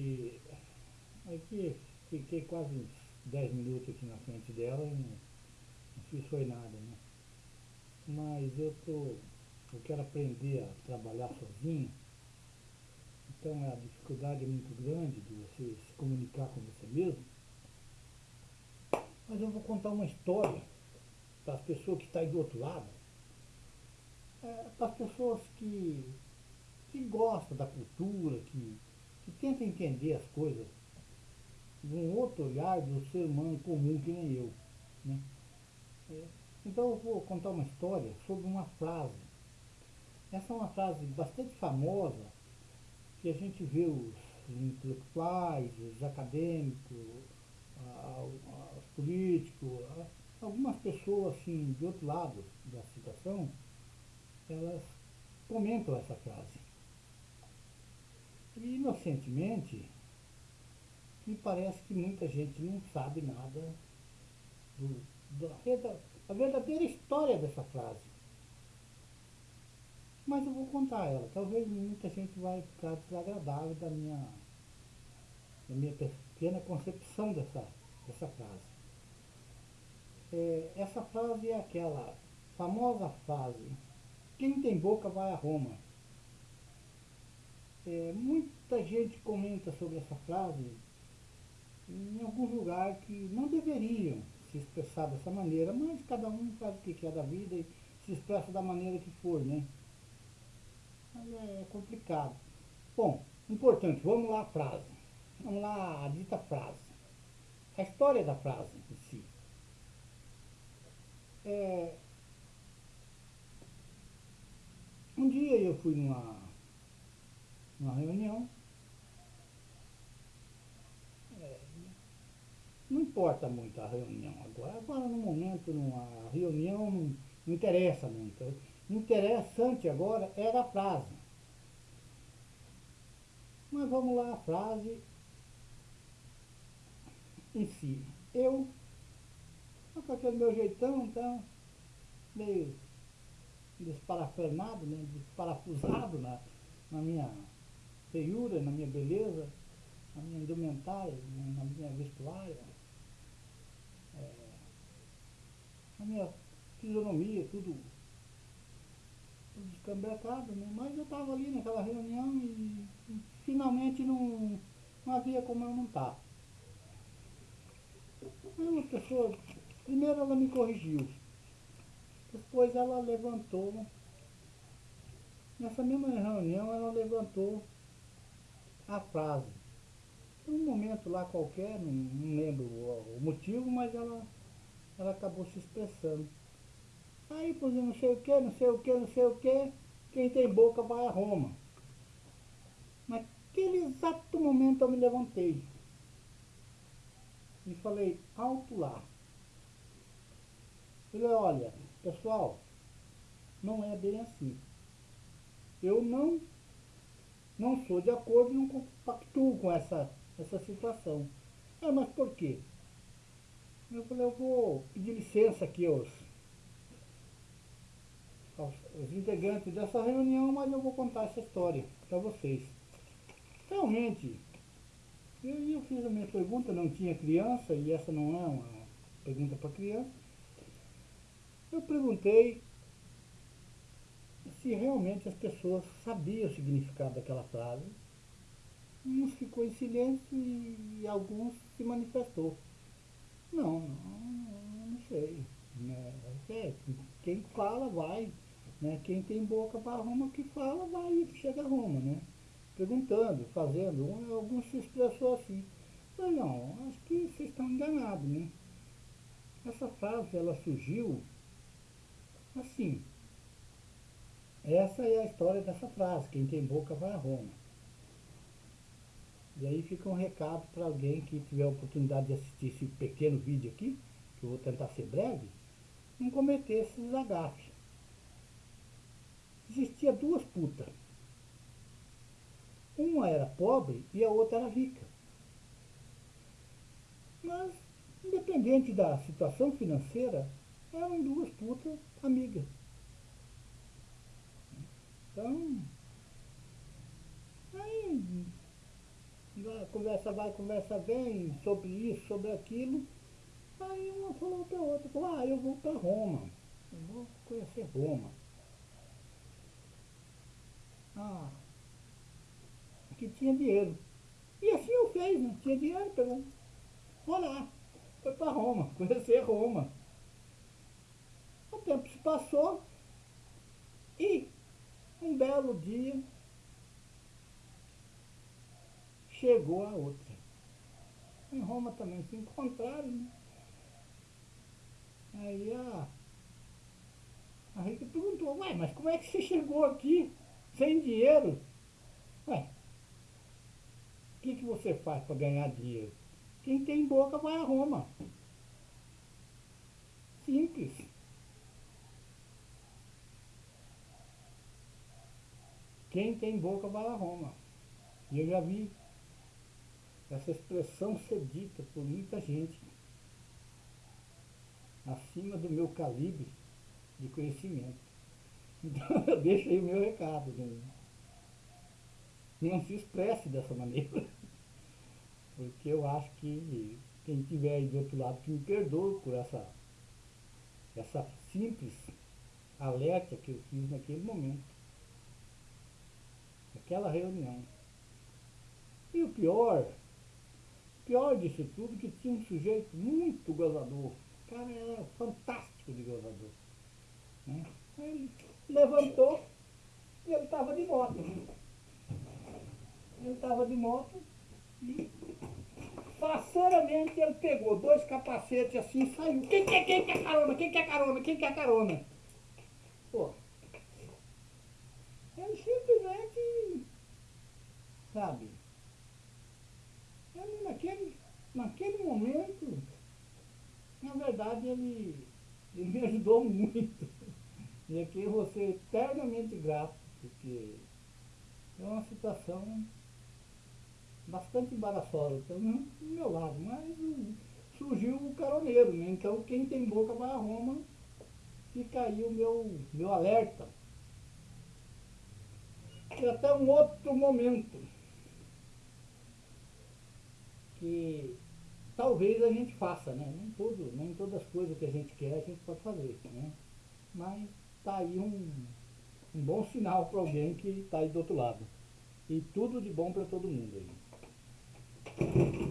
que aqui fiquei quase uns 10 minutos aqui na frente dela e não, não fiz foi nada, né? Mas eu tô. Eu quero aprender a trabalhar sozinho. Então a dificuldade é muito grande de você se comunicar com você mesmo. Mas eu vou contar uma história para as pessoas que estão aí do outro lado. É, para as pessoas que, que gostam da cultura, que, que tentam entender as coisas de um outro olhar do ser humano comum que nem eu. Né? É, então eu vou contar uma história sobre uma frase. Essa é uma frase bastante famosa que a gente vê os intelectuais, os acadêmicos, os políticos, algumas pessoas assim de outro lado da situação, elas comentam essa frase. Inocentemente, me parece que muita gente não sabe nada do, da, verdadeira história dessa frase. Mas eu vou contar ela. Talvez muita gente vai ficar desagradável da minha, da minha pequena concepção dessa, dessa frase. É, essa frase é aquela famosa frase, quem tem boca vai a Roma. É, muita gente comenta sobre essa frase em algum lugar que não deveriam se expressar dessa maneira, mas cada um faz o que quer da vida e se expressa da maneira que for, né? Mas é complicado. Bom, importante, vamos lá a frase. Vamos lá a dita frase. A história da frase em si. É, um dia eu fui numa, numa reunião Não importa muito a reunião agora. Agora, no momento, a reunião não, não interessa muito. Interessante agora era a frase. Mas vamos lá, a frase em si. Eu, com aquele meu jeitão, então, meio desparafernado, né, desparafusado na, na minha feiura, na minha beleza, na minha indumentária, na minha vestuária, a minha fisionomia, tudo, tudo descambrecado, né? Mas eu estava ali naquela reunião e, e, finalmente não, não havia como eu não estar. Aí uma pessoa, primeiro ela me corrigiu, depois ela levantou, nessa mesma reunião ela levantou a frase. Um momento lá qualquer, não, não lembro o, o motivo, mas ela ela acabou se expressando. Aí, exemplo, não sei o que, não sei o que, não sei o que, quem tem boca vai a Roma. Naquele exato momento eu me levantei e falei, alto lá. Falei, olha, pessoal, não é bem assim. Eu não, não sou de acordo, não compactuo com essa, essa situação. É, mas por quê? Eu falei, eu vou pedir licença aqui aos, aos, aos integrantes dessa reunião, mas eu vou contar essa história para vocês. Realmente, eu, eu fiz a minha pergunta, não tinha criança, e essa não é uma pergunta para criança. Eu perguntei se realmente as pessoas sabiam o significado daquela frase. Uns ficou em silêncio e, e alguns se manifestou. Não, não, não sei. Né? É, quem fala vai. Né? Quem tem boca para Roma que fala vai e chega a Roma, né? Perguntando, fazendo. Alguns se expressou assim. Mas não, acho que vocês estão enganados, né? Essa frase ela surgiu assim. Essa é a história dessa frase, quem tem boca vai a Roma. E aí fica um recado para alguém que tiver a oportunidade de assistir esse pequeno vídeo aqui, que eu vou tentar ser breve, não cometer esses agafes. Existia duas putas. Uma era pobre e a outra era rica. Mas, independente da situação financeira, eram duas putas amigas. Então, aí a conversa vai, conversa vem, sobre isso, sobre aquilo. Aí uma falou para outra, falou, ah, eu vou para Roma, eu vou conhecer Roma. Ah, que tinha dinheiro. E assim eu fiz, não tinha dinheiro, pegou. Vou lá, foi para Roma, conhecer Roma. O tempo se passou e um belo dia chegou a outra. Em Roma também se encontraram, né? Aí a, a Rita perguntou, ué, mas como é que você chegou aqui sem dinheiro? Ué, o que, que você faz para ganhar dinheiro? Quem tem boca vai a Roma. Simples. Quem tem boca vai a Roma. E eu já vi essa expressão ser dita por muita gente acima do meu calibre de conhecimento. Então eu deixo aí o meu recado. Né? Não se expresse dessa maneira. Porque eu acho que quem estiver aí do outro lado que me perdoe por essa, essa simples alerta que eu fiz naquele momento. Aquela reunião. E o pior, pior disso tudo, que tinha um sujeito muito gozador. O cara era fantástico de gozador. Né? Ele levantou e ele estava de moto. Ele estava de moto e faceiramente ele pegou dois capacetes assim e saiu. Quem quer, quem quer carona? Quem quer carona? Quem quer carona? Pô, ele simplesmente, sabe, naquele, momento, na verdade ele, ele me ajudou muito. E aqui eu vou ser eternamente grato, porque é uma situação bastante embaraçosa, pelo menos do meu lado, mas surgiu o caroneiro, né? Então quem tem boca vai a Roma, fica aí o meu, meu alerta. E até um outro momento que talvez a gente faça, né? Nem, tudo, nem todas as coisas que a gente quer a gente pode fazer, né? Mas tá aí um, um bom sinal para alguém que está aí do outro lado. E tudo de bom para todo mundo aí.